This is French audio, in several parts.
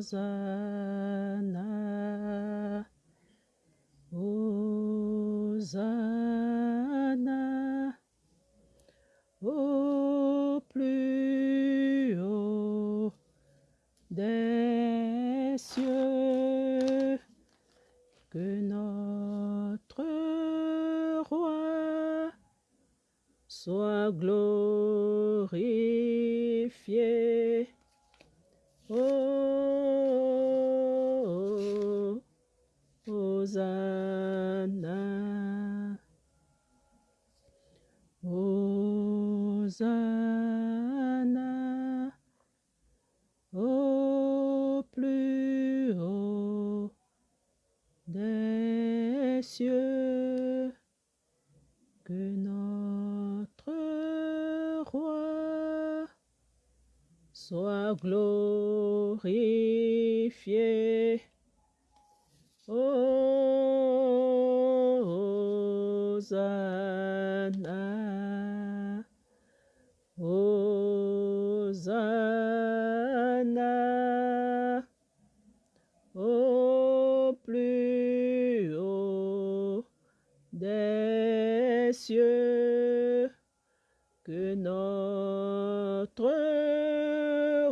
Hosanna, Hosanna, au plus haut des cieux, que notre roi soit glorifié. Oh, Hosanna, Hosanna, au plus haut des cieux, que notre roi soit glorifié. Hosanna, Hosanna, au plus haut des cieux, que notre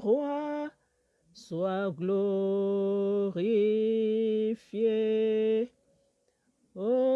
roi soit glorifié. Hosanna,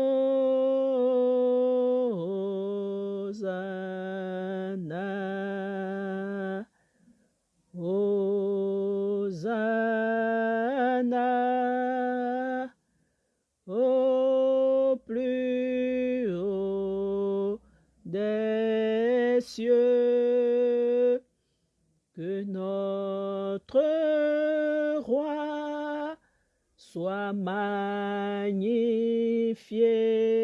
magnifié.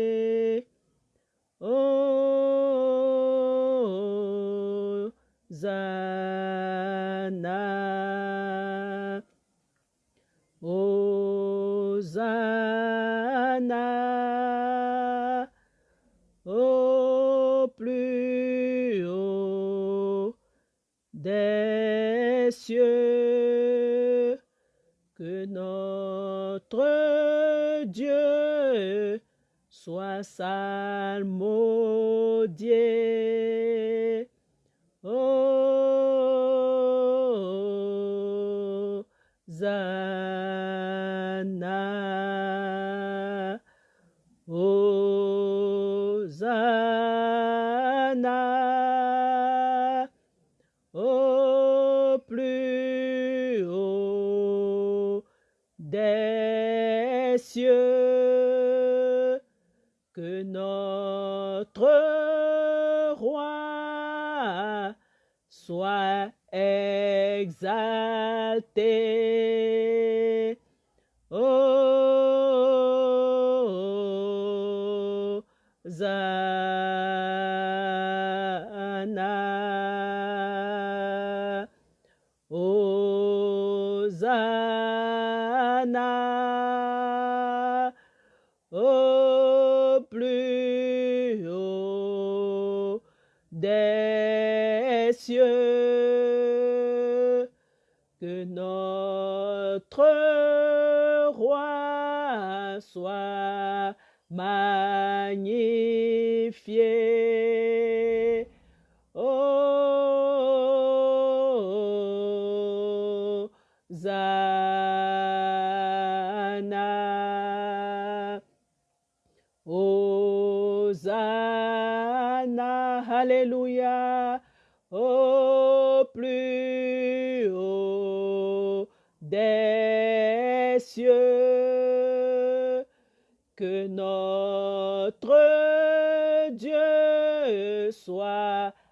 Soit salmodié.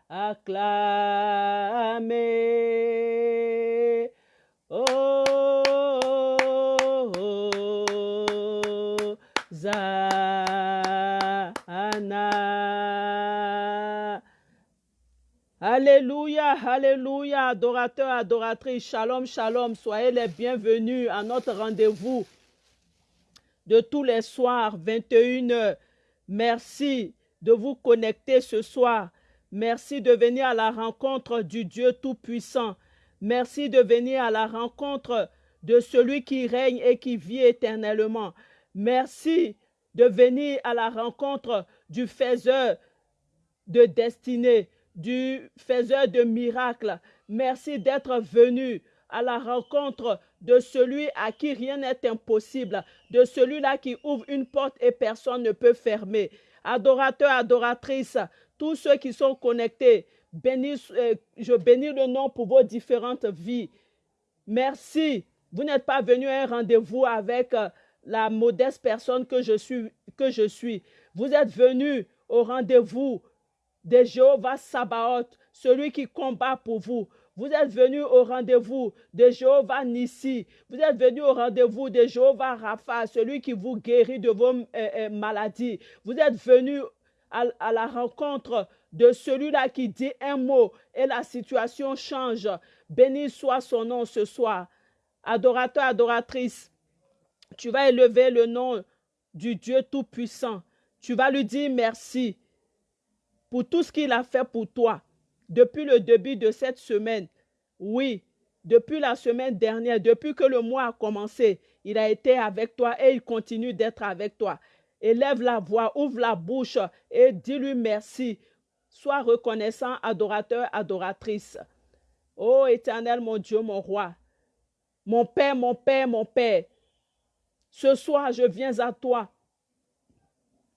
Acclamé. Hosanna. Alléluia, alléluia, adorateurs, adoratrices, shalom, shalom, soyez les bienvenus à notre rendez-vous de tous les soirs, 21h. Merci de vous connecter ce soir. Merci de venir à la rencontre du Dieu Tout-Puissant. Merci de venir à la rencontre de celui qui règne et qui vit éternellement. Merci de venir à la rencontre du faiseur de destinée, du faiseur de miracles. Merci d'être venu à la rencontre de celui à qui rien n'est impossible, de celui-là qui ouvre une porte et personne ne peut fermer. Adorateurs, adoratrices, tous ceux qui sont connectés, euh, je bénis le nom pour vos différentes vies. Merci. Vous n'êtes pas venu à un rendez-vous avec euh, la modeste personne que je suis. Vous êtes venu au rendez-vous de Jéhovah Sabaoth, celui qui combat pour vous. Vous êtes venu au rendez-vous de Jéhovah Nissi. Vous êtes venu au rendez-vous de Jéhovah Rapha, celui qui vous guérit de vos euh, maladies. Vous êtes venu à, la rencontre de celui-là qui dit un mot et la situation change. Béni soit son nom ce soir. Adorateur, adoratrice, tu vas élever le nom du Dieu Tout-Puissant. Tu vas lui dire merci pour tout ce qu'il a fait pour toi depuis le début de cette semaine. Oui, depuis la semaine dernière, depuis que le mois a commencé, il a été avec toi et il continue d'être avec toi. Élève la voix, ouvre la bouche et dis-lui merci. Sois reconnaissant, adorateur, adoratrice. Ô éternel, mon Dieu, mon roi, mon Père, mon Père, mon Père, ce soir, je viens à toi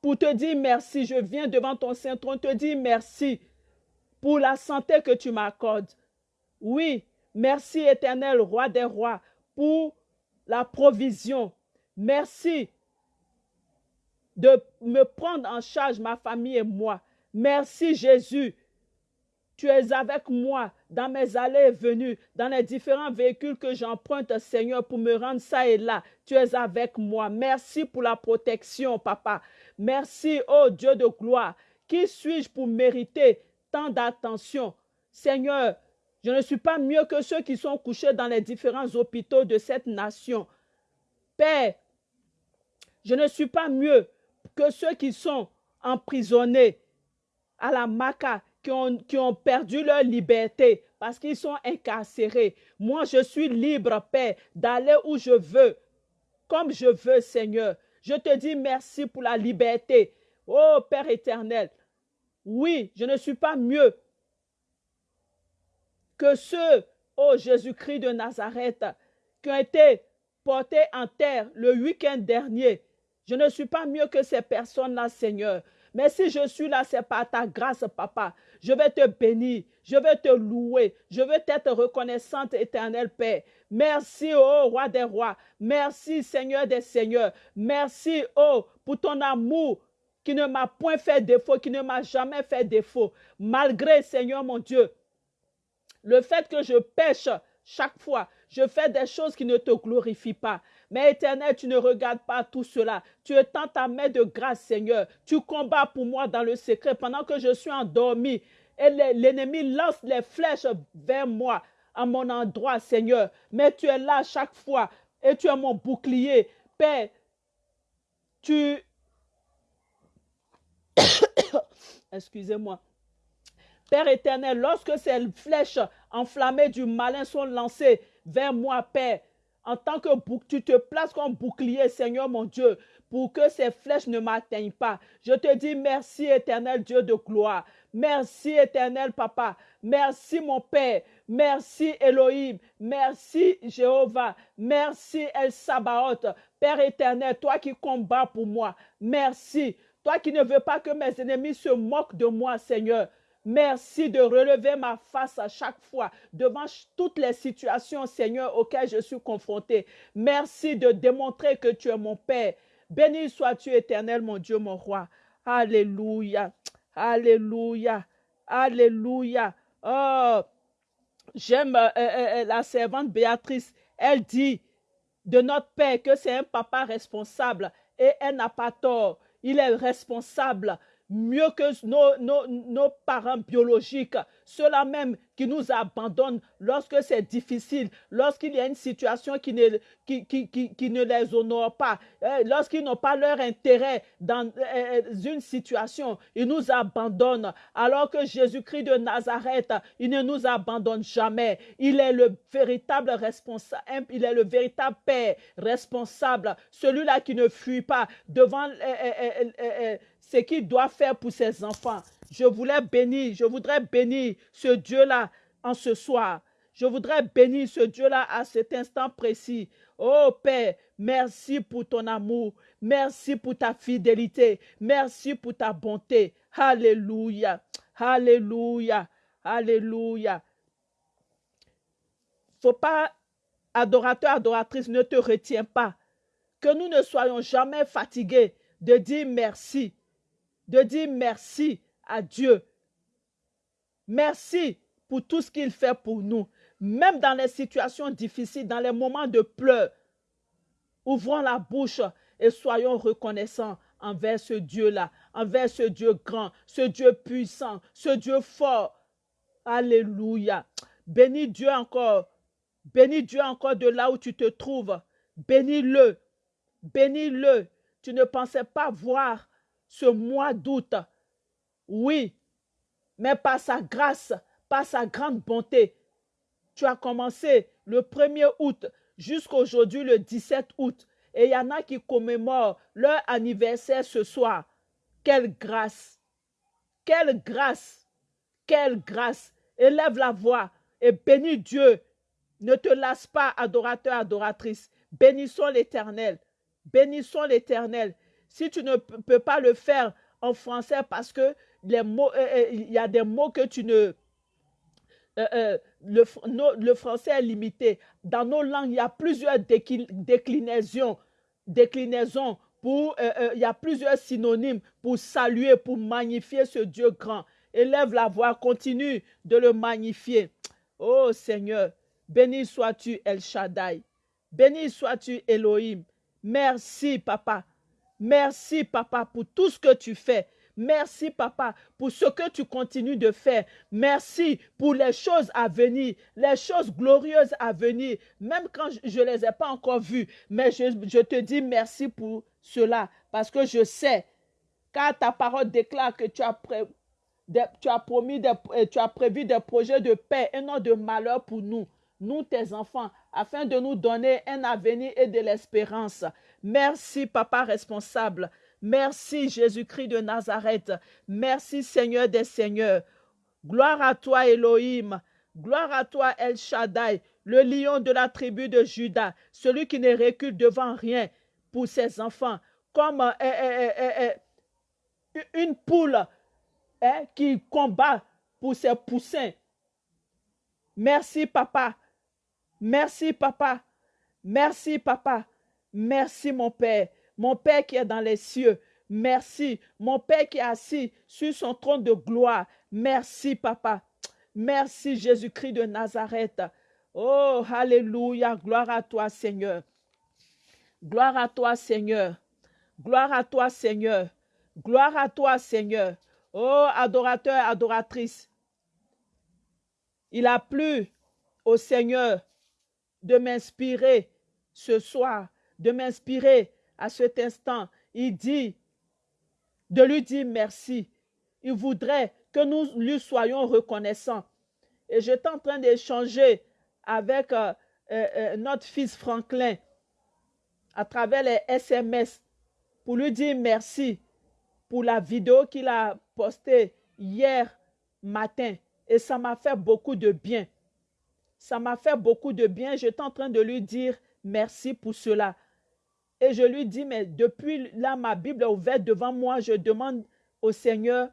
pour te dire merci. Je viens devant ton saint trône te dire merci pour la santé que tu m'accordes. Oui, merci éternel, roi des rois, pour la provision. Merci de me prendre en charge, ma famille et moi. Merci Jésus. Tu es avec moi dans mes allées et venues, dans les différents véhicules que j'emprunte, Seigneur, pour me rendre ça et là. Tu es avec moi. Merci pour la protection, Papa. Merci, oh Dieu de gloire. Qui suis-je pour mériter tant d'attention? Seigneur, je ne suis pas mieux que ceux qui sont couchés dans les différents hôpitaux de cette nation. Père, je ne suis pas mieux que ceux qui sont emprisonnés à la Maca, qui ont, qui ont perdu leur liberté parce qu'ils sont incarcérés. Moi, je suis libre, Père, d'aller où je veux, comme je veux, Seigneur. Je te dis merci pour la liberté. Oh Père éternel, oui, je ne suis pas mieux que ceux, oh Jésus-Christ de Nazareth, qui ont été portés en terre le week-end dernier. Je ne suis pas mieux que ces personnes-là, Seigneur. Mais si je suis là, c'est par ta grâce, Papa. Je vais te bénir, je vais te louer, je vais être reconnaissante, éternel Père. Merci, oh roi des rois. Merci, Seigneur des seigneurs. Merci, oh, pour ton amour qui ne m'a point fait défaut, qui ne m'a jamais fait défaut. Malgré, Seigneur mon Dieu, le fait que je pêche chaque fois, je fais des choses qui ne te glorifient pas. Mais éternel, tu ne regardes pas tout cela. Tu étends ta main de grâce, Seigneur. Tu combats pour moi dans le secret pendant que je suis endormi. Et l'ennemi lance les flèches vers moi, à mon endroit, Seigneur. Mais tu es là chaque fois et tu es mon bouclier. Père, tu Excusez-moi. Père éternel, lorsque ces flèches enflammées du malin sont lancées vers moi, Père, en tant que bouc, tu te places comme bouclier, Seigneur mon Dieu, pour que ces flèches ne m'atteignent pas. Je te dis merci, éternel Dieu de gloire. Merci, éternel Papa. Merci, mon Père. Merci, Elohim. Merci, Jéhovah. Merci, El Sabaoth. Père éternel, toi qui combats pour moi. Merci. Toi qui ne veux pas que mes ennemis se moquent de moi, Seigneur. Merci de relever ma face à chaque fois devant toutes les situations, Seigneur, auxquelles je suis confronté. Merci de démontrer que tu es mon Père. Béni sois-tu, éternel, mon Dieu, mon roi. Alléluia. Alléluia. Alléluia. Oh, j'aime euh, euh, euh, la servante Béatrice. Elle dit de notre Père que c'est un papa responsable et elle n'a pas tort il est responsable mieux que nos, nos, nos parents biologiques, ceux-là même qui nous abandonnent lorsque c'est difficile, lorsqu'il y a une situation qui ne, qui, qui, qui, qui ne les honore pas, eh, lorsqu'ils n'ont pas leur intérêt dans eh, une situation, ils nous abandonnent. Alors que Jésus-Christ de Nazareth, il ne nous abandonne jamais. Il est le véritable responsable, il est le véritable Père responsable, celui-là qui ne fuit pas devant ce qu'il doit faire pour ses enfants. Je voulais bénir, je voudrais bénir ce Dieu-là en ce soir. Je voudrais bénir ce Dieu-là à cet instant précis. Oh Père, merci pour ton amour. Merci pour ta fidélité. Merci pour ta bonté. Alléluia. Alléluia. Alléluia. Faut pas, adorateur, adoratrice, ne te retiens pas. Que nous ne soyons jamais fatigués de dire merci. De dire merci à Dieu. Merci pour tout ce qu'il fait pour nous. Même dans les situations difficiles, dans les moments de pleurs, ouvrons la bouche et soyons reconnaissants envers ce Dieu-là, envers ce Dieu grand, ce Dieu puissant, ce Dieu fort. Alléluia. Bénis Dieu encore. Bénis Dieu encore de là où tu te trouves. Bénis-le. Bénis-le. Tu ne pensais pas voir ce mois d'août oui, mais par sa grâce, par sa grande bonté, tu as commencé le 1er août jusqu'aujourd'hui le 17 août. Et il y en a qui commémorent leur anniversaire ce soir. Quelle grâce! Quelle grâce! Quelle grâce! Élève la voix et bénis Dieu. Ne te lasse pas, adorateur, adoratrice. Bénissons l'Éternel. Bénissons l'Éternel. Si tu ne peux pas le faire en français parce que les mots, euh, euh, il y a des mots que tu ne... Euh, le, français est limité. Dans nos langues, il y a plusieurs déclinaisons. déclinaisons pour, il y a plusieurs synonymes pour saluer, pour magnifier ce Dieu grand. Élève la voix, continue de le magnifier. Oh Seigneur, béni sois-tu El Shaddai. Béni sois-tu Elohim. Merci, Papa. Merci, Papa, pour tout ce que tu fais. Merci, papa, pour ce que tu continues de faire. Merci pour les choses à venir, les choses glorieuses à venir, même quand je ne les ai pas encore vues. Mais je, te dis merci pour cela, parce que je sais, car ta parole déclare que tu as, tu as promis, tu as prévu des projets de paix et non de malheur pour nous, nous tes enfants, afin de nous donner un avenir et de l'espérance. Merci, papa responsable. Merci Jésus-Christ de Nazareth. Merci Seigneur des Seigneurs. Gloire à toi Elohim. Gloire à toi El Shaddai, le lion de la tribu de Judas, celui qui ne recule devant rien pour ses enfants, comme euh, euh, euh, une poule qui combat pour ses poussins. Merci papa. Merci papa. Merci papa. Merci mon Père. Mon Père qui est dans les cieux, merci. Mon Père qui est assis sur son trône de gloire, merci, Papa. Merci, Jésus-Christ de Nazareth. Oh, Alléluia, gloire à toi, Seigneur. Gloire à toi, Seigneur. Gloire à toi, Seigneur. Gloire à toi, Seigneur. Oh, adorateur, adoratrice. Il a plu au Seigneur de m'inspirer ce soir, de m'inspirer à cet instant, il dit de lui dire merci. Il voudrait que nous lui soyons reconnaissants. Et j'étais en train d'échanger avec euh, euh, euh, notre fils Franklin à travers les SMS pour lui dire merci pour la vidéo qu'il a postée hier matin. Et ça m'a fait beaucoup de bien. Ça m'a fait beaucoup de bien. J'étais en train de lui dire merci pour cela. Et je lui dis, mais depuis là, ma Bible est ouverte devant moi, je demande au Seigneur,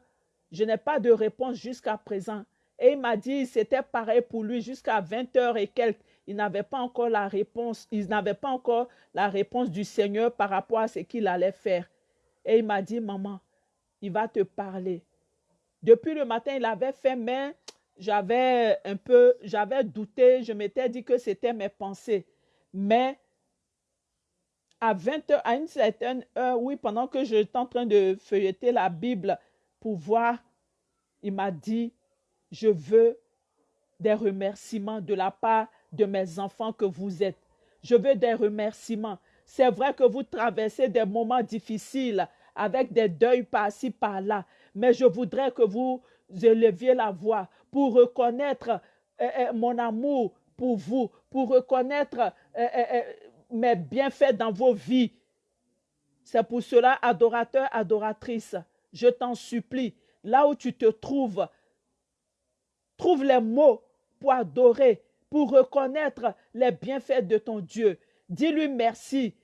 je n'ai pas de réponse jusqu'à présent. Et il m'a dit, c'était pareil pour lui jusqu'à 20 heures et quelques. Il n'avait pas encore la réponse, il n'avait pas encore la réponse du Seigneur par rapport à ce qu'il allait faire. Et il m'a dit, maman, il va te parler. Depuis le matin, il avait fait, mais j'avais un peu, j'avais douté, je m'étais dit que c'était mes pensées. Mais à 20 heures, à une certaine heure, oui, pendant que j'étais en train de feuilleter la Bible pouvoir, il m'a dit, je veux des remerciements de la part de mes enfants que vous êtes. Je veux des remerciements. C'est vrai que vous traversez des moments difficiles avec des deuils par-ci, par-là, mais je voudrais que vous éleviez la voix pour reconnaître euh, euh, mon amour pour vous, pour reconnaître euh, mes bienfaits dans vos vies. C'est pour cela, adorateur, adoratrice, je t'en supplie, là où tu te trouves, trouve les mots pour adorer, pour reconnaître les bienfaits de ton Dieu. Dis-lui merci.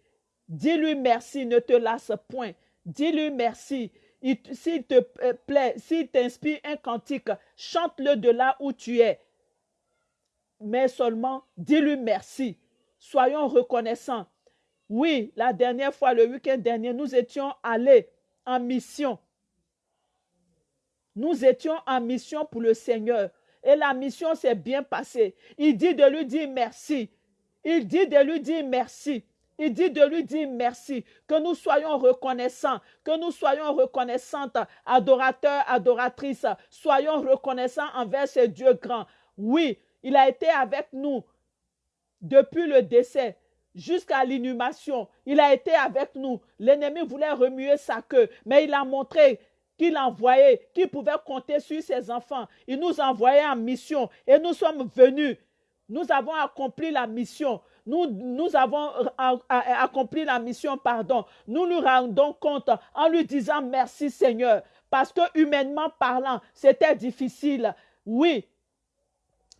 Dis-lui merci, ne te lasse point. Dis-lui merci. S'il te plaît, s'il t'inspire un cantique, chante-le de là où tu es. Mais seulement, dis-lui merci. Soyons reconnaissants. Oui, la dernière fois, le week-end dernier, nous étions allés en mission. Nous étions en mission pour le Seigneur. Et la mission s'est bien passée. Il dit de lui dire merci. Il dit de lui dire merci. Il dit de lui dire merci, que nous soyons reconnaissants, que nous soyons reconnaissantes, adorateurs, adoratrices, soyons reconnaissants envers ce Dieu grand. Oui, il a été avec nous depuis le décès jusqu'à l'inhumation. Il a été avec nous. L'ennemi voulait remuer sa queue, mais il a montré qu'il envoyait, qu'il pouvait compter sur ses enfants. Il nous envoyait en mission et nous sommes venus. Nous avons accompli la mission. Nous, nous avons accompli la mission, pardon. Nous nous rendons compte en lui disant merci Seigneur. Parce que humainement parlant, c'était difficile. Oui,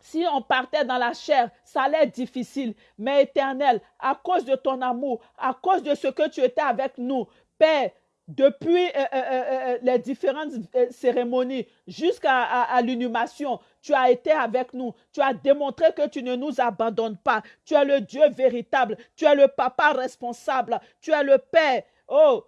si on partait dans la chair, ça allait être difficile. Mais éternel, à cause de ton amour, à cause de ce que tu étais avec nous, Père, depuis euh, euh, euh, les différentes cérémonies jusqu'à l'inhumation, tu as été avec nous. Tu as démontré que tu ne nous abandonnes pas. Tu es le Dieu véritable. Tu es le papa responsable. Tu es le Père, oh,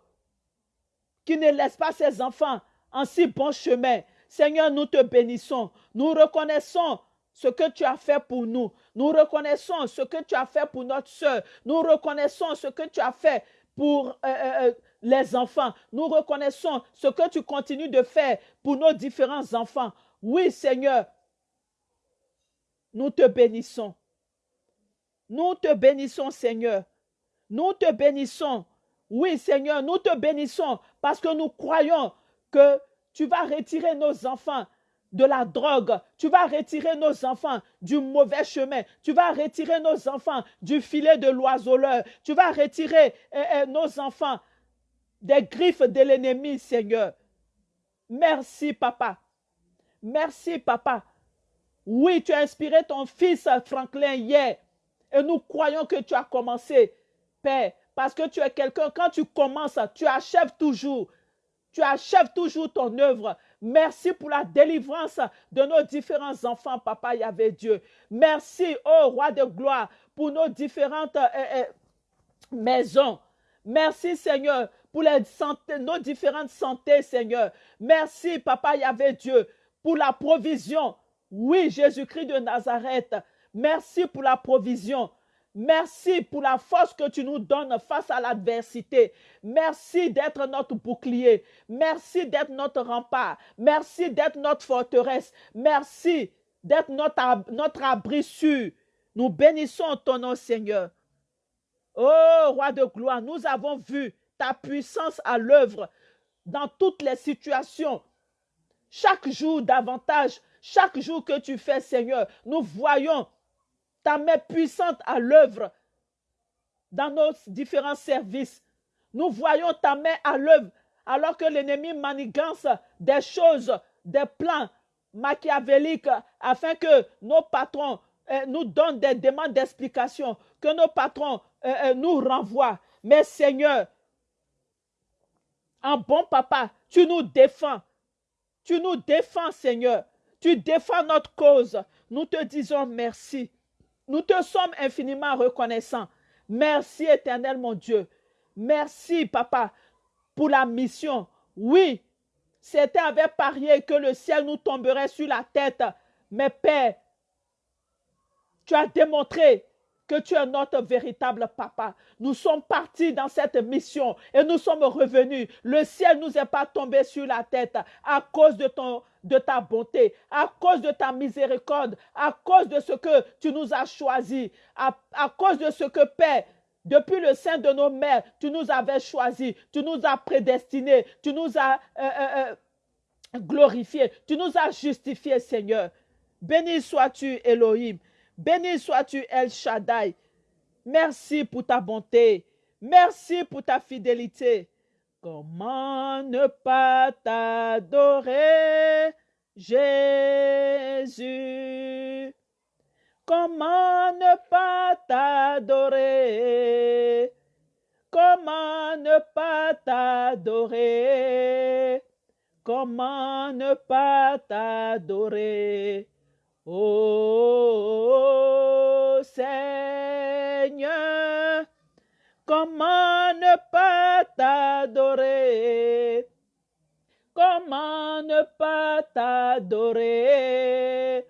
qui ne laisse pas ses enfants en si bon chemin. Seigneur, nous te bénissons. Nous reconnaissons ce que tu as fait pour nous. Nous reconnaissons ce que tu as fait pour notre soeur. Nous reconnaissons ce que tu as fait pour les enfants. Nous reconnaissons ce que tu continues de faire pour nos différents enfants. Oui, Seigneur, nous te bénissons. Nous te bénissons, Seigneur. Nous te bénissons. Oui, Seigneur, nous te bénissons parce que nous croyons que tu vas retirer nos enfants de la drogue. Tu vas retirer nos enfants du mauvais chemin. Tu vas retirer nos enfants du filet de l'oiseleur. Tu vas retirer eh, eh, nos enfants des griffes de l'ennemi, Seigneur. Merci, papa. Merci, papa. Oui, tu as inspiré ton fils Franklin hier. Et nous croyons que tu as commencé, Père, parce que tu es quelqu'un, quand tu commences, tu achèves toujours. Tu achèves toujours ton œuvre. Merci pour la délivrance de nos différents enfants, Papa Yahvé Dieu. Merci, oh Roi de gloire, pour nos différentes eh, eh, maisons. Merci, Seigneur, pour les nos différentes santé, Seigneur. Merci, Papa Yahvé Dieu, pour la provision. Oui, Jésus-Christ de Nazareth. Merci pour la provision. Merci pour la force que tu nous donnes face à l'adversité. Merci d'être notre bouclier. Merci d'être notre rempart. Merci d'être notre forteresse. Merci d'être notre, notre abri sûr. Nous bénissons ton nom, Seigneur. Oh, roi de gloire, nous avons vu ta puissance à l'œuvre dans toutes les situations. Chaque jour davantage, chaque jour que tu fais, Seigneur, nous voyons ta main puissante à l'œuvre dans nos différents services. Nous voyons ta main à l'œuvre alors que l'ennemi manigance des choses, des plans machiavéliques afin que nos patrons euh, nous donnent des demandes d'explication, que nos patrons euh, euh, nous renvoient. Mais Seigneur, un bon papa, tu nous défends. Tu nous défends, Seigneur. Tu défends notre cause. Nous te disons merci. Nous te sommes infiniment reconnaissants. Merci, éternel mon Dieu. Merci, papa, pour la mission. Oui, c'était avec parié que le ciel nous tomberait sur la tête. Mais Père, tu as démontré que tu es notre véritable papa. Nous sommes partis dans cette mission et nous sommes revenus. Le ciel nous est pas tombé sur la tête à cause de ton de ta bonté, à cause de ta miséricorde, à cause de ce que tu nous as choisi, à, cause de ce que Père, depuis le sein de nos mères, tu nous avais choisi, tu nous as prédestinés, tu nous as euh, euh, euh, glorifiés, tu nous as justifiés, Seigneur. Béni sois-tu, Elohim. Béni sois-tu, El Shaddai. Merci pour ta bonté. Merci pour ta fidélité. Comment ne pas t'adorer, Jésus? Comment ne pas t'adorer? Comment ne pas t'adorer? Comment ne pas t'adorer? Oh Seigneur, comment ne pas t'adorer? Comment ne pas t'adorer?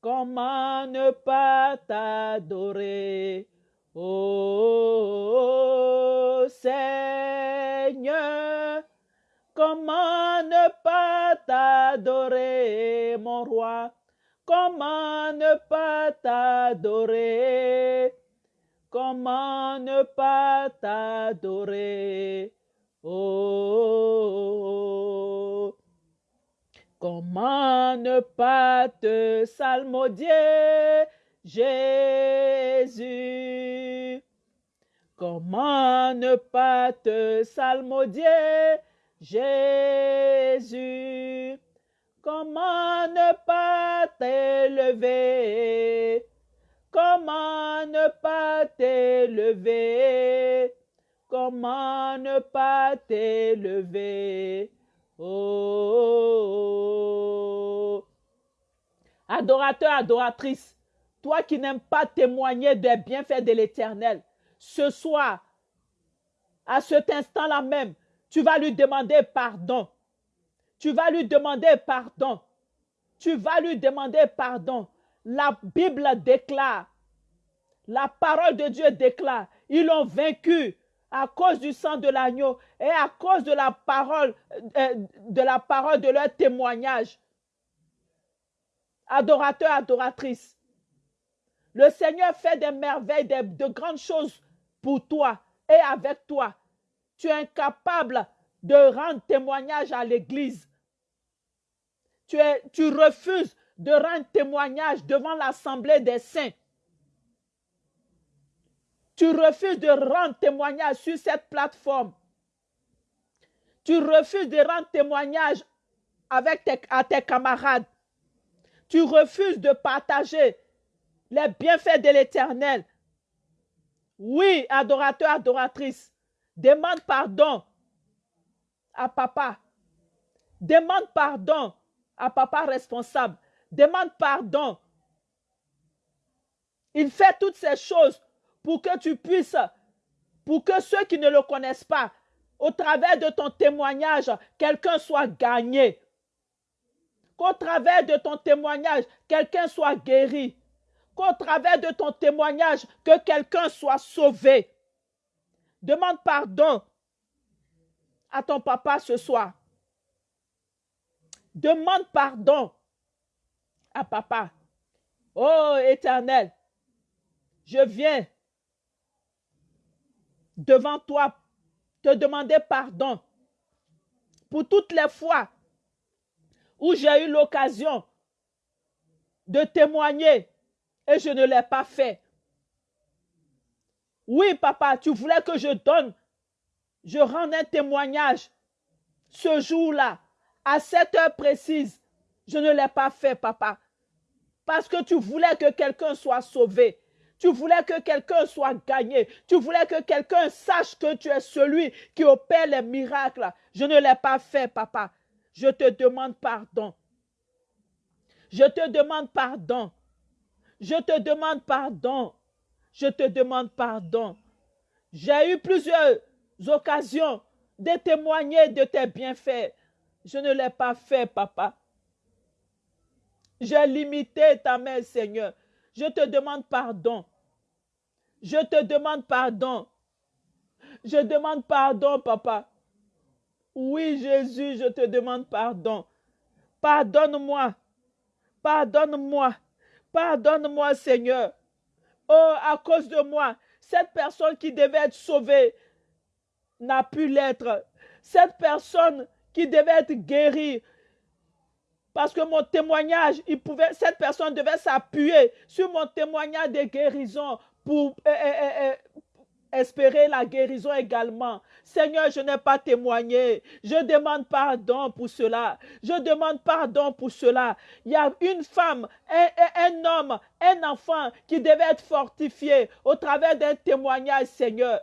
Comment ne pas t'adorer? Oh Seigneur, comment ne pas t'adorer, mon roi? Comment ne pas t'adorer? Comment ne pas t'adorer? Oh, comment ne pas te salmodier, Jésus? Comment ne pas te salmodier, Jésus? Comment ne pas t'élever? Comment ne pas t'élever? Comment ne pas t'élever? Oh. Adorateur, adoratrice, toi qui n'aimes pas témoigner des bienfaits de l'Éternel, ce soir, à cet instant-là même, tu vas lui demander pardon. Tu vas lui demander pardon. Tu vas lui demander pardon. La Bible déclare, la parole de Dieu déclare, ils l'ont vaincu à cause du sang de l'agneau et à cause de la parole euh, parole de leur témoignage. Adorateur, adoratrice, le Seigneur fait des merveilles, de, de grandes choses pour toi et avec toi. Tu es incapable de rendre témoignage à l'Église. Tu refuses de rendre témoignage devant l'Assemblée des saints. Tu refuses de rendre témoignage sur cette plateforme. Tu refuses de rendre témoignage avec tes, à tes camarades. Tu refuses de partager les bienfaits de l'Éternel. Oui, adorateur, adoratrice, demande pardon à papa. Demande pardon à papa responsable. Demande pardon. Il fait toutes ces choses pour que tu puisses, pour que ceux qui ne le connaissent pas, au travers de ton témoignage, quelqu'un soit gagné. Qu'au travers de ton témoignage, quelqu'un soit guéri. Qu'au travers de ton témoignage, que quelqu'un soit sauvé. Demande pardon à ton papa ce soir. Demande pardon à papa. Oh éternel, je viens devant toi te demander pardon pour toutes les fois où j'ai eu l'occasion de témoigner et je ne l'ai pas fait. Oui, papa, tu voulais que je donne, je rende un témoignage ce jour-là, à cette heure précise. Je ne l'ai pas fait, papa, parce que tu voulais que quelqu'un soit sauvé. Tu voulais que quelqu'un soit gagné. Tu voulais que quelqu'un sache que tu es celui qui opère les miracles. Je ne l'ai pas fait, papa. Je te demande pardon. Je te demande pardon. Je te demande pardon. Je te demande pardon. J'ai eu plusieurs occasions de témoigner de tes bienfaits. Je ne l'ai pas fait, papa. J'ai limité ta main, Seigneur. Je te demande pardon. Je te demande pardon. Je demande pardon, papa. Oui, Jésus, je te demande pardon. Pardonne-moi. Pardonne-moi. Pardonne-moi, Seigneur. Oh, à cause de moi, cette personne qui devait être sauvée n'a pu l'être. Cette personne qui devait être guérie, parce que mon témoignage, cette personne devait s'appuyer sur mon témoignage de guérison pour euh, euh, euh, espérer la guérison également. Seigneur, je n'ai pas témoigné. Je demande pardon pour cela. Je demande pardon pour cela. Il y a une femme, un homme, un enfant qui devait être fortifié au travers d'un témoignage, Seigneur.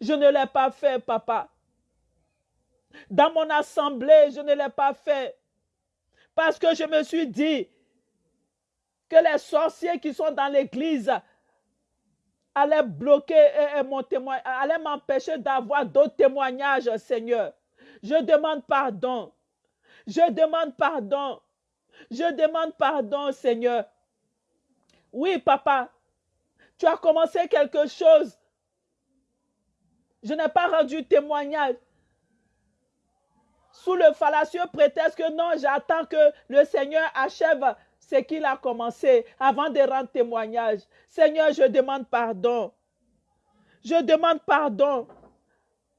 Je ne l'ai pas fait, papa. Dans mon assemblée, je ne l'ai pas fait. Parce que je me suis dit que les sorciers qui sont dans l'église allait bloquer mon témoignage, allait m'empêcher d'avoir d'autres témoignages, Seigneur. Je demande pardon. Je demande pardon. Je demande pardon, Seigneur. Oui, papa, tu as commencé quelque chose. Je n'ai pas rendu témoignage. Sous le fallacieux prétexte que non, j'attends que le Seigneur achève ce qu'il a commencé avant de rendre témoignage. Seigneur, je demande pardon. Je demande pardon.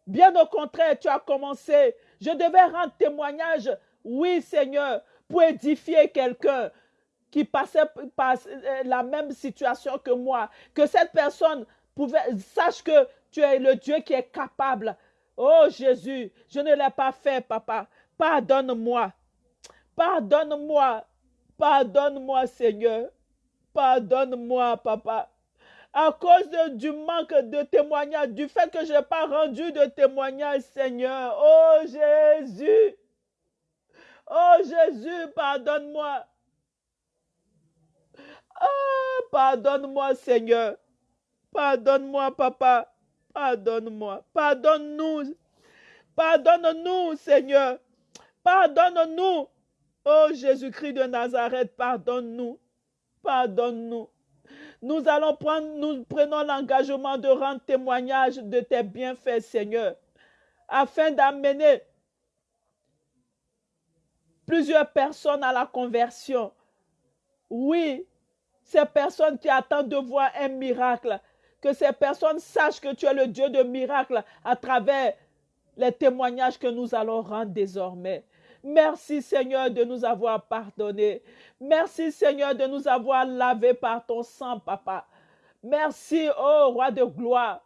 Bien au contraire, tu as commencé. Je devais rendre témoignage. Oui, Seigneur, pour édifier quelqu'un qui passait par euh, la même situation que moi. Que cette personne sache que tu es le Dieu qui est capable. Oh Jésus, je ne l'ai pas fait, papa. Pardonne-moi. Pardonne-moi. Pardonne-moi, Seigneur. Pardonne-moi, papa. À cause du manque de témoignage, du fait que je n'ai pas rendu de témoignage, Seigneur. Oh Jésus. Oh Jésus, pardonne-moi. Ah, pardonne-moi, Seigneur. Pardonne-moi, papa. Pardonne-moi. Pardonne-nous. Pardonne-nous, Seigneur. Pardonne-nous. Oh Jésus-Christ de Nazareth, pardonne-nous. Pardonne-nous. Nous allons prendre, nous prenons l'engagement de rendre témoignage de tes bienfaits, Seigneur, afin d'amener plusieurs personnes à la conversion. Oui, ces personnes qui attendent de voir un miracle, que ces personnes sachent que tu es le Dieu de miracles à travers les témoignages que nous allons rendre désormais. Merci Seigneur de nous avoir pardonné. Merci Seigneur de nous avoir lavé par ton sang, papa. Merci, ô roi de gloire.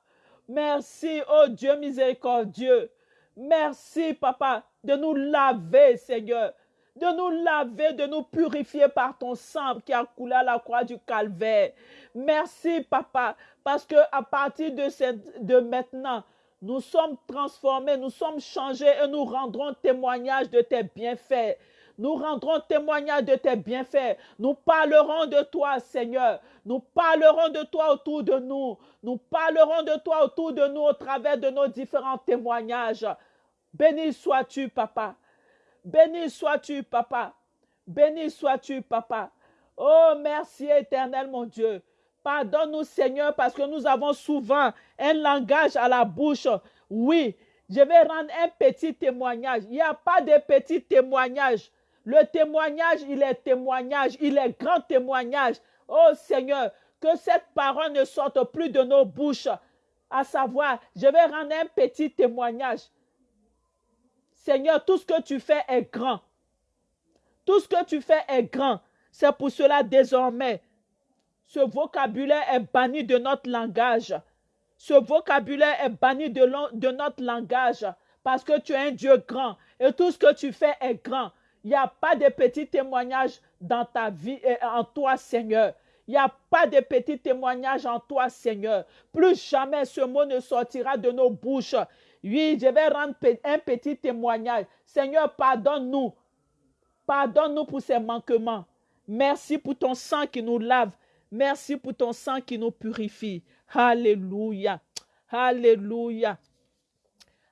Merci, ô Dieu miséricordieux. Merci, papa, de nous laver, Seigneur. De nous laver, de nous purifier par ton sang qui a coulé à la croix du calvaire. Merci, papa, parce que partir de, de maintenant, nous sommes transformés, nous sommes changés et nous rendrons témoignage de tes bienfaits. Nous rendrons témoignage de tes bienfaits. Nous parlerons de toi, Seigneur. Nous parlerons de toi autour de nous. Nous parlerons de toi autour de nous au travers de nos différents témoignages. Béni sois-tu, papa. Béni sois-tu, papa. Béni sois-tu, papa. Oh, merci éternel, mon Dieu. Pardonne-nous, Seigneur, parce que nous avons souvent un langage à la bouche. Oui, je vais rendre un petit témoignage. Il n'y a pas de petit témoignage. Le témoignage, il est témoignage. Il est grand témoignage. Oh Seigneur, que cette parole ne sorte plus de nos bouches. À savoir, je vais rendre un petit témoignage. Seigneur, tout ce que tu fais est grand. Tout ce que tu fais est grand. C'est pour cela désormais, ce vocabulaire est banni de notre langage. Ce vocabulaire est banni de, notre langage parce que tu es un Dieu grand et tout ce que tu fais est grand. Il n'y a pas de petits témoignages dans ta vie et en toi, Seigneur. Il n'y a pas de petits témoignages en toi, Seigneur. Plus jamais ce mot ne sortira de nos bouches. Oui, je vais rendre un petit témoignage. Seigneur, pardonne-nous. Pardonne-nous pour ces manquements. Merci pour ton sang qui nous lave. Merci pour ton sang qui nous purifie. Alléluia. Alléluia.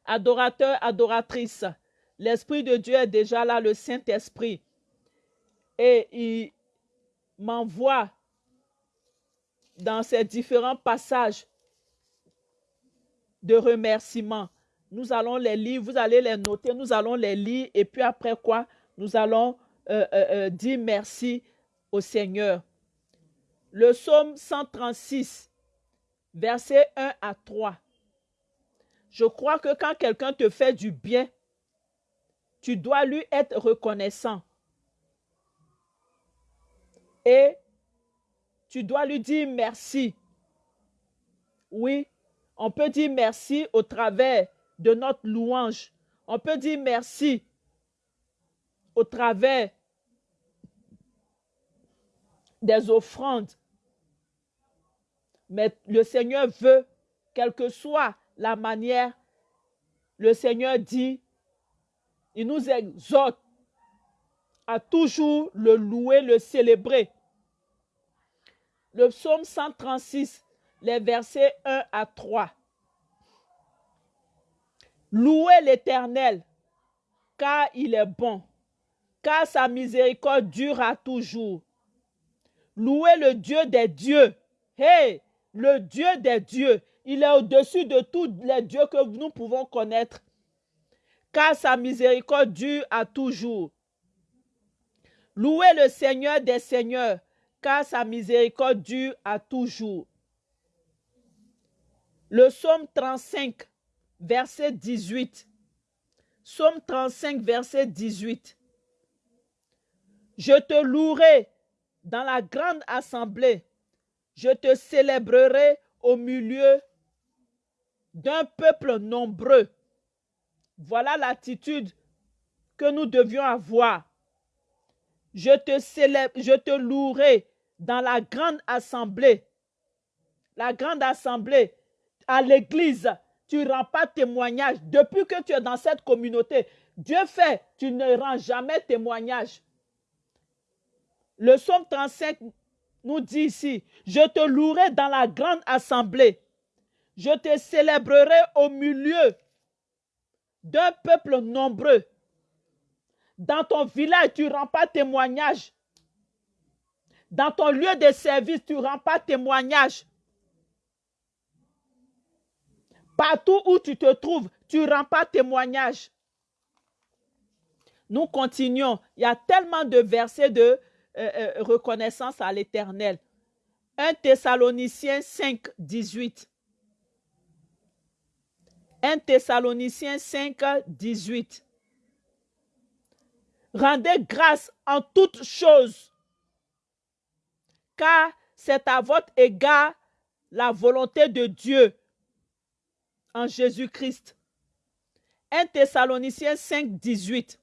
Adorateur, adoratrice, l'Esprit de Dieu est déjà là, le Saint-Esprit. Et il m'envoie dans ces différents passages de remerciement. Nous allons les lire, vous allez les noter, nous allons les lire et puis après quoi, nous allons euh, euh, euh, dire merci au Seigneur. Le psaume 136, versets 1 à 3. Je crois que quand quelqu'un te fait du bien, tu dois lui être reconnaissant. Et tu dois lui dire merci. Oui, on peut dire merci au travers de notre louange. On peut dire merci au travers des offrandes. Mais le Seigneur veut, quelle que soit la manière, le Seigneur dit, il nous exhorte à toujours le louer, le célébrer. Le psaume 136, les versets 1 à 3. Louez l'Éternel, car il est bon, car sa miséricorde dure toujours. Louez le Dieu des dieux. Hey, le Dieu des dieux. Il est au-dessus de tous les dieux que nous pouvons connaître. Car sa miséricorde dure à toujours. Louez le Seigneur des seigneurs, car sa miséricorde dure à toujours. Le psaume 35, verset 18. Psaume 35, verset 18. Je te louerai dans la grande assemblée. Je te célébrerai au milieu d'un peuple nombreux. Voilà l'attitude que nous devions avoir. Je te louerai dans la grande assemblée. La grande assemblée, à l'église, tu ne rends pas témoignage. Depuis que tu es dans cette communauté, Dieu fait, tu ne rends jamais témoignage. Le psaume 35 nous dit ici, je te louerai dans la grande assemblée. Je te célébrerai au milieu d'un peuple nombreux. Dans ton village, tu ne rends pas témoignage. Dans ton lieu de service, tu ne rends pas témoignage. Partout où tu te trouves, tu ne rends pas témoignage. Nous continuons. Il y a tellement de versets de euh, euh, reconnaissance à l'Éternel. 1 Thessaloniciens 5, 18. 1 Thessaloniciens 5, 18. Rendez grâce en toutes choses, car c'est à votre égard la volonté de Dieu en Jésus-Christ. 1 Thessaloniciens 5, 18.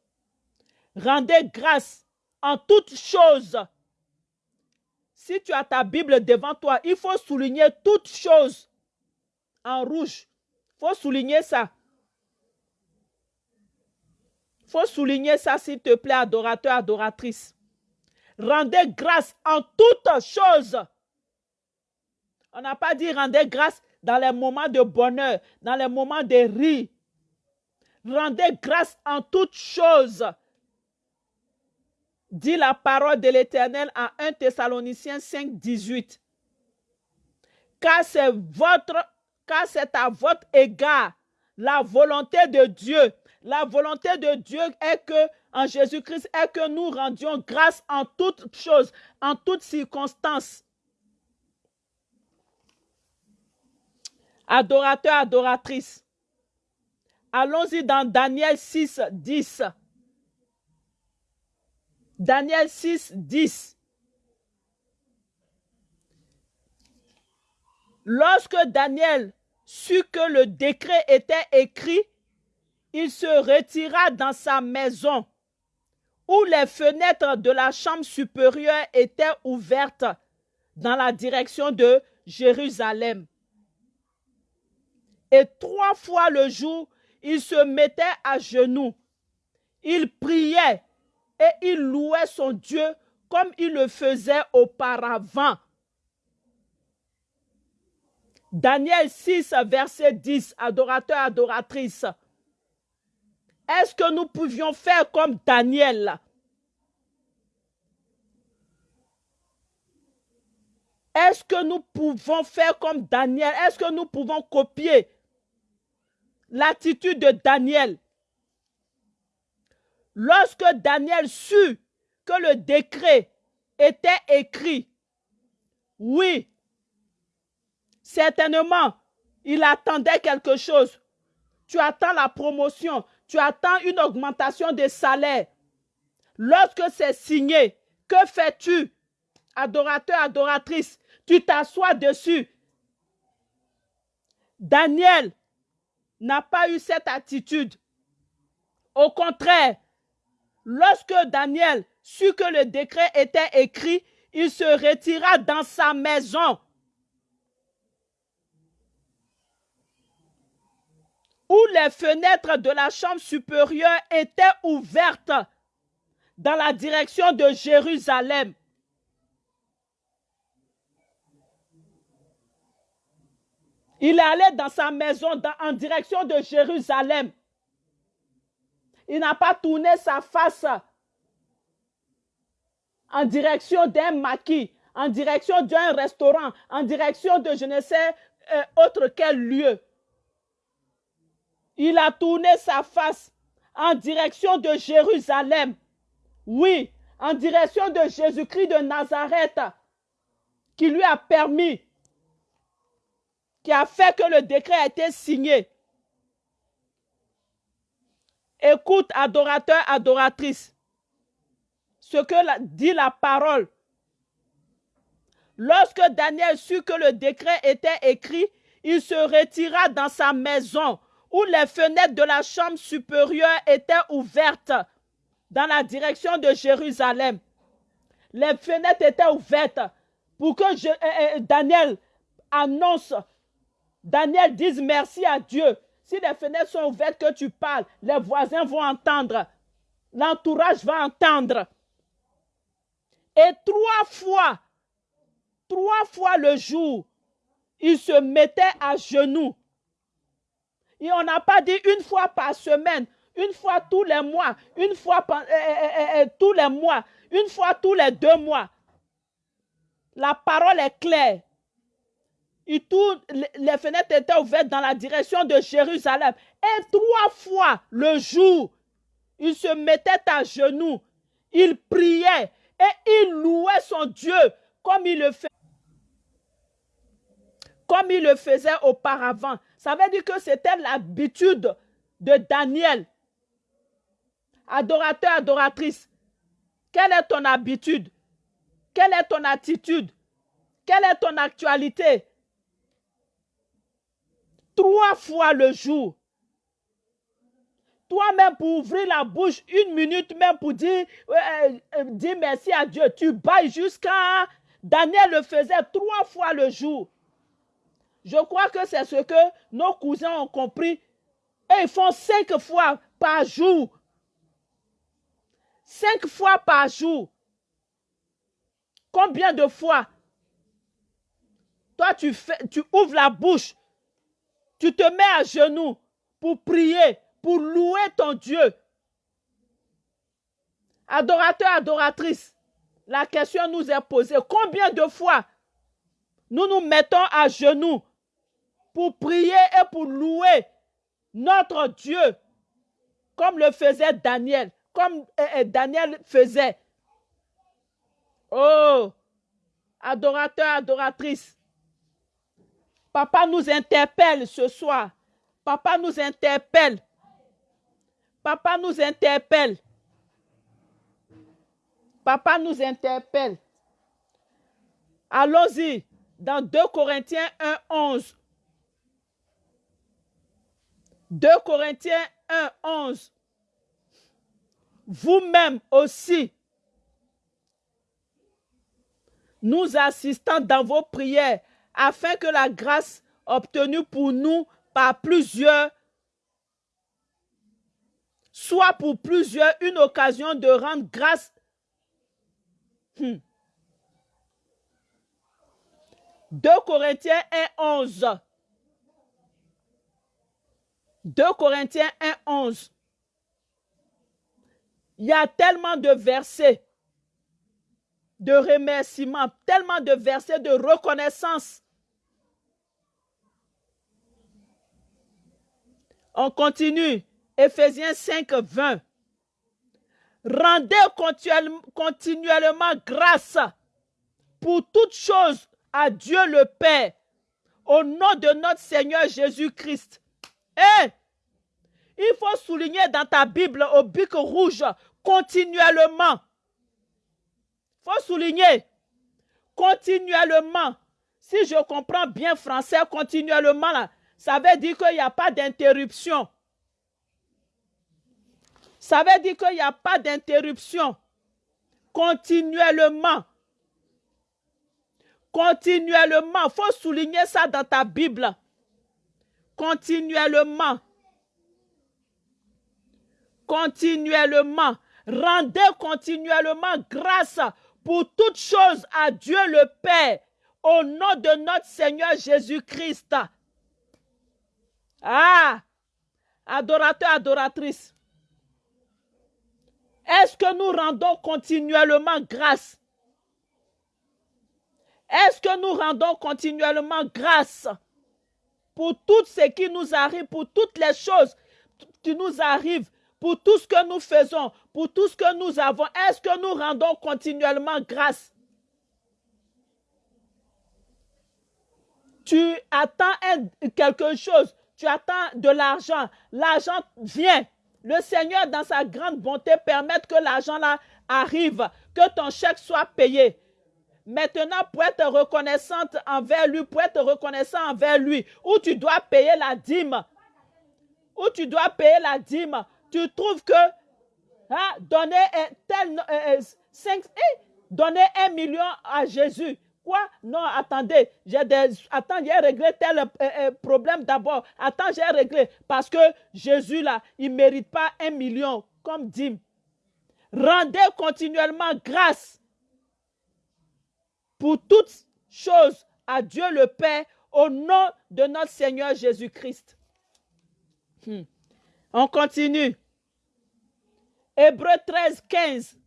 Rendez grâce en toutes choses. Si tu as ta Bible devant toi, il faut souligner toutes choses en rouge. Il faut souligner ça. Il faut souligner ça, s'il te plaît, adorateur, adoratrice. Rendez grâce en toutes choses. On n'a pas dit rendez grâce dans les moments de bonheur, dans les moments de rire. Rendez grâce en toutes choses. Dit la parole de l'Éternel à 1 Thessaloniciens 5, 18. Car c'est à votre égard la volonté de Dieu. La volonté de Dieu est que, en Jésus-Christ, est que nous rendions grâce en toutes choses, en toutes circonstances. Adorateur, adoratrice. Allons-y dans Daniel 6, 10. Daniel 6, 10. Lorsque Daniel sut que le décret était écrit, il se retira dans sa maison, où les fenêtres de la chambre supérieure étaient ouvertes dans la direction de Jérusalem. Et trois fois le jour, il se mettait à genoux. Il priait et il louait son Dieu comme il le faisait auparavant. Daniel 6, verset 10, adorateur, adoratrice. Est-ce que nous pouvions faire comme Daniel? Est-ce que nous pouvons faire comme Daniel? Est-ce que nous pouvons copier l'attitude de Daniel? Lorsque Daniel sut que le décret était écrit, oui, certainement, il attendait quelque chose. Tu attends la promotion, tu attends une augmentation de salaire. Lorsque c'est signé, que fais-tu Adorateur, adoratrice, tu t'assois dessus. Daniel n'a pas eu cette attitude. Au contraire, lorsque Daniel sut que le décret était écrit, il se retira dans sa maison. Où les fenêtres de la chambre supérieure étaient ouvertes dans la direction de Jérusalem. Il allé dans sa maison en direction de Jérusalem. Il n'a pas tourné sa face en direction d'un maquis, en direction d'un restaurant, en direction de je ne sais euh, autre quel lieu. Il a tourné sa face en direction de Jérusalem. Oui, en direction de Jésus-Christ de Nazareth, qui lui a permis qui a fait que le décret a été signé. Écoute, adorateur, adoratrice, ce que dit la parole. Lorsque Daniel sut que le décret était écrit, il se retira dans sa maison où les fenêtres de la chambre supérieure étaient ouvertes dans la direction de Jérusalem. Les fenêtres étaient ouvertes pour que euh, euh, Daniel annonce Daniel dise merci à Dieu. Si les fenêtres sont ouvertes, que tu parles, les voisins vont entendre. L'entourage va entendre. Et trois fois, trois fois le jour, il se mettait à genoux. Et on n'a pas dit une fois par semaine, une fois tous les mois, une fois euh, euh, euh, tous les mois, une fois tous les deux mois. La parole est claire les fenêtres étaient ouvertes dans la direction de Jérusalem. Et trois fois le jour, il se mettait à genoux, il priait et il louait son Dieu comme il le fait. Comme il le faisait auparavant. Ça veut dire que c'était l'habitude de Daniel. Adorateur, adoratrice, quelle est ton habitude? Quelle est ton attitude? Quelle est ton actualité? Trois fois le jour. Toi-même, pour ouvrir la bouche une minute, même pour dire, euh, euh, merci à Dieu, tu bailles jusqu'à... Daniel le faisait trois fois le jour. Je crois que c'est ce que nos cousins ont compris. Et ils font cinq fois par jour. Cinq fois par jour. Combien de fois? Toi, tu, fais, tu ouvres la bouche tu te mets à genoux pour prier, pour louer ton Dieu. Adorateur, adoratrice, la question nous est posée. Combien de fois nous nous mettons à genoux pour prier et pour louer notre Dieu, comme le faisait Daniel, comme eh, eh, Daniel faisait. Oh, adorateur, adoratrice, Papa nous interpelle ce soir. Papa nous interpelle. Papa nous interpelle. Papa nous interpelle. Allons-y dans 2 Corinthiens 1, 11. 2 Corinthiens 1, 11. Vous-même aussi, nous assistons dans vos prières afin que la grâce obtenue pour nous par plusieurs soit pour plusieurs une occasion de rendre grâce. 2 hmm. Corinthiens 1, 11. 2 Corinthiens 1, 11. Il y a tellement de versets de remerciements, tellement de versets de reconnaissance. On continue. Ephésiens 5, 20. Rendez continuellement grâce pour toutes choses à Dieu le Père, au nom de notre Seigneur Jésus-Christ. Et il faut souligner dans ta Bible au bic rouge continuellement. Il faut souligner continuellement. Si je comprends bien français, continuellement, là, ça veut dire qu'il n'y a pas d'interruption. Ça veut dire qu'il n'y a pas d'interruption. Continuellement. Continuellement. Il faut souligner ça dans ta Bible. Continuellement. Continuellement. Rendez continuellement grâce pour toutes choses à Dieu le Père au nom de notre Seigneur Jésus-Christ. Ah, adorateur, adoratrice. Est-ce que nous rendons continuellement grâce? Est-ce que nous rendons continuellement grâce pour tout ce qui nous arrive, pour toutes les choses qui nous arrivent, pour tout ce que nous faisons, pour tout ce que nous avons? Est-ce que nous rendons continuellement grâce? Tu attends quelque chose, tu attends de l'argent, l'argent vient, le Seigneur, dans sa grande bonté, permet que l'argent là arrive, que ton chèque soit payé. Maintenant, pour être reconnaissante envers lui, pour être reconnaissant envers lui, où tu dois payer la dîme, où tu dois payer la dîme, tu trouves que hein, donner, tel, euh, cinq, eh, donner un million à Jésus, Quoi Non, attendez, j'ai des... Attends, j'ai réglé tel euh, euh, problème d'abord. Attends, j'ai réglé. Parce que Jésus, là, il ne mérite pas un million, comme dit. Rendez continuellement grâce pour toutes choses à Dieu le Père au nom de notre Seigneur Jésus-Christ. Hmm. On continue. Hébreu 13, 15.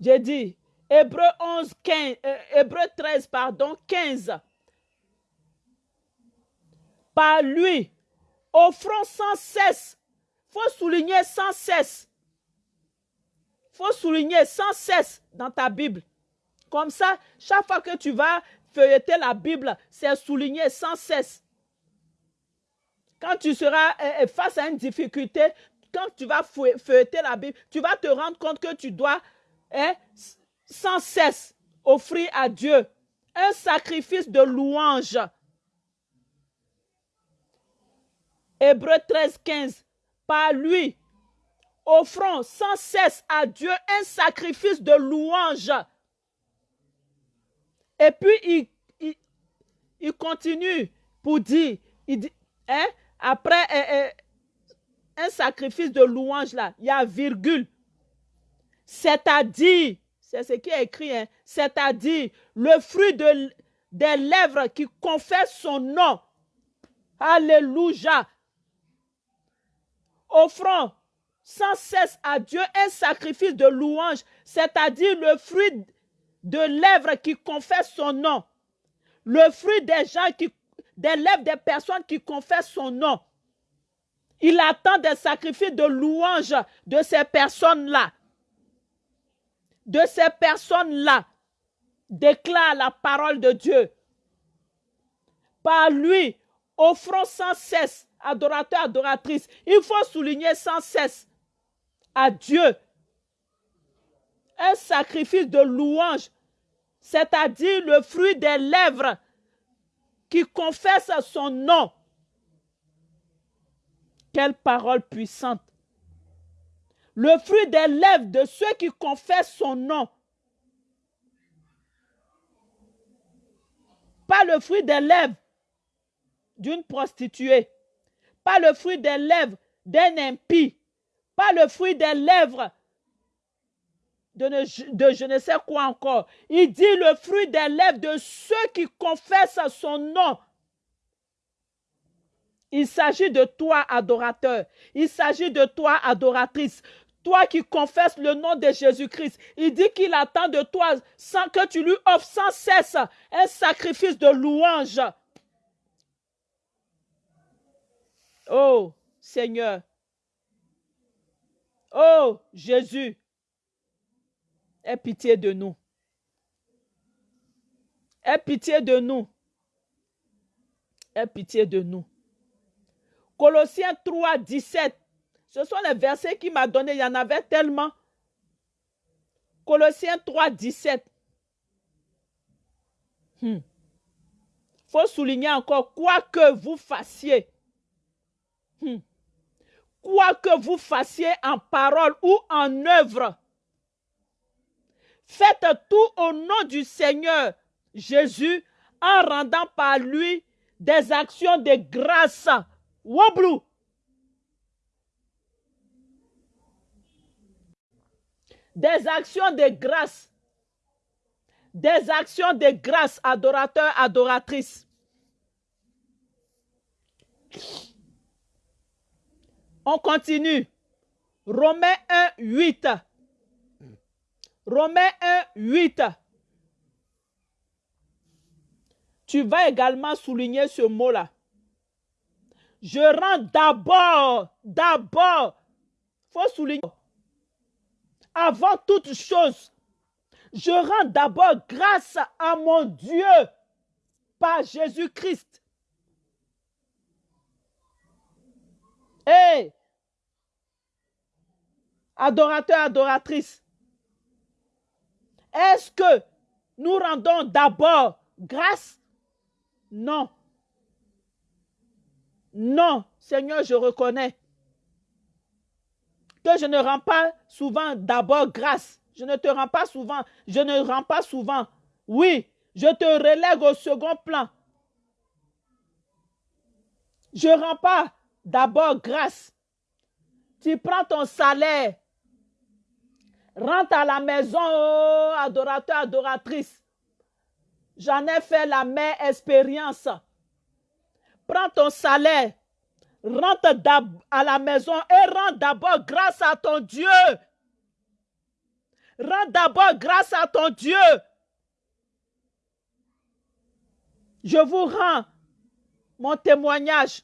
J'ai dit, Hébreu 11, 15, euh, Hébreu 13, pardon, 15. Par lui, offrons sans cesse. faut souligner sans cesse. faut souligner sans cesse dans ta Bible. Comme ça, chaque fois que tu vas feuilleter la Bible, c'est souligné sans cesse. Quand tu seras euh, euh, face à une difficulté, quand tu vas feuilleter la Bible, tu vas te rendre compte que tu dois hein, sans cesse offrir à Dieu un sacrifice de louange. Hébreu 13, 15. Par lui, offrons sans cesse à Dieu un sacrifice de louange. Et puis, il, continue pour dire, il hein, après euh, euh, un sacrifice de louange, là, il y a virgule. C'est-à-dire c'est ce qui est écrit, hein. c'est-à-dire le fruit de, des lèvres qui confessent son nom. Alléluia. Offrons sans cesse à Dieu un sacrifice de louange, c'est-à-dire le fruit de lèvres qui confessent son nom. Le fruit des gens qui, des lèvres des personnes qui confessent son nom. Il attend des sacrifices de louange de ces personnes-là de ces personnes-là déclarent la parole de Dieu. Par lui, offrons sans cesse, adorateurs, adoratrices, il faut souligner sans cesse à Dieu un sacrifice de louange, c'est-à-dire le fruit des lèvres qui confessent son nom. Quelle parole puissante le fruit des lèvres de ceux qui confessent son nom. Pas le fruit des lèvres d'une prostituée, pas le fruit des lèvres d'un impie, pas le fruit des lèvres de, je ne sais quoi encore. Il dit le fruit des lèvres de ceux qui confessent son nom. Il s'agit de toi, adorateur. Il s'agit de toi, adoratrice Toi qui confesses le nom de Jésus-Christ, il dit qu'il attend de toi sans que tu lui offres sans cesse un sacrifice de louange. Oh Seigneur. Oh Jésus. Aie pitié de nous. Aie pitié de nous. Aie pitié de nous. Colossiens 3, 17. Ce sont les versets qu'il m'a donnés. Il y en avait tellement. Colossiens 3, 17. Il faut souligner encore, quoi que vous fassiez, hmm. quoi que vous fassiez en parole ou en œuvre, faites tout au nom du Seigneur Jésus en rendant par lui des actions de grâce. Woblou. Des actions de grâce. Des actions de grâce, adorateurs, adoratrices. On continue. Romains 1, 8. Romains 1, 8. Tu vas également souligner ce mot-là. Je rends d'abord, d'abord, faut souligner, avant toute chose, je rends d'abord grâce à mon Dieu par Jésus-Christ. Hé, adorateur, adoratrice, est-ce que nous rendons d'abord grâce? Non. Non, Seigneur, je reconnais que je ne rends pas souvent d'abord grâce. Je ne te rends pas souvent. Je ne rends pas souvent. Oui, je te relègue au second plan. Je ne rends pas d'abord grâce. Tu prends ton salaire. Rentre à la maison, oh, adorateur, adoratrice. J'en ai fait la même expérience prends ton salaire, rentre à la maison et rends d'abord grâce à ton Dieu. Rends d'abord grâce à ton Dieu. Je vous rends mon témoignage.